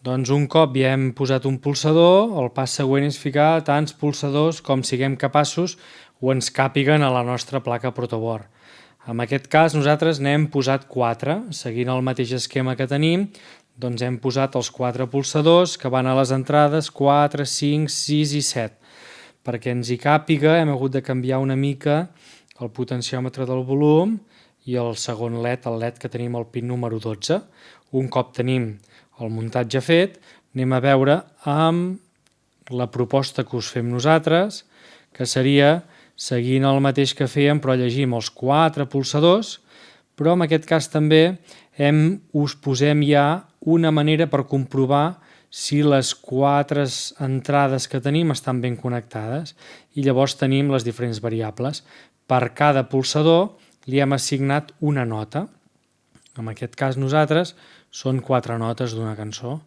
Doncs un cop ja hem posat un pulsador, el pas següent és ficar tants pulsadors com siguem capaços o ens càpiguen a la nostra placa protoboard. En aquest cas nosaltres n'hem posat 4, seguint el mateix esquema que tenim, doncs hem posat els 4 pulsadors que van a les entrades 4, 5, 6 i 7. Perquè ens hi càpiga hem hagut de canviar una mica el potenciòmetre del volum i el segon LED, el LED que tenim al pin número 12. Un cop tenim el muntatge fet, anem a veure amb la proposta que us fem nosaltres, que seria seguint el mateix que fèiem però llegim els quatre pulsadors, però en aquest cas també hem, us posem ja una manera per comprovar si les quatre entrades que tenim estan ben connectades i llavors tenim les diferents variables. Per cada pulsador li hem assignat una nota. En aquest cas nosaltres són quatre notes d'una cançó.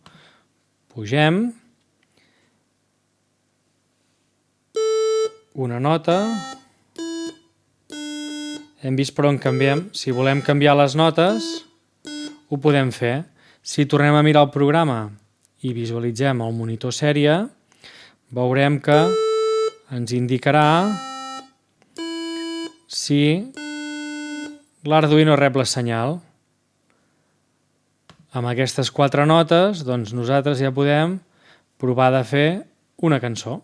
Pugem. Una nota. Hem vist per on canviem. Si volem canviar les notes, ho podem fer. Si tornem a mirar el programa i visualitzem el monitor sèrie, veurem que ens indicarà si l'Arduino rep la senyal. Amb aquestes quatre notes, doncs nosaltres ja podem provar de fer una cançó.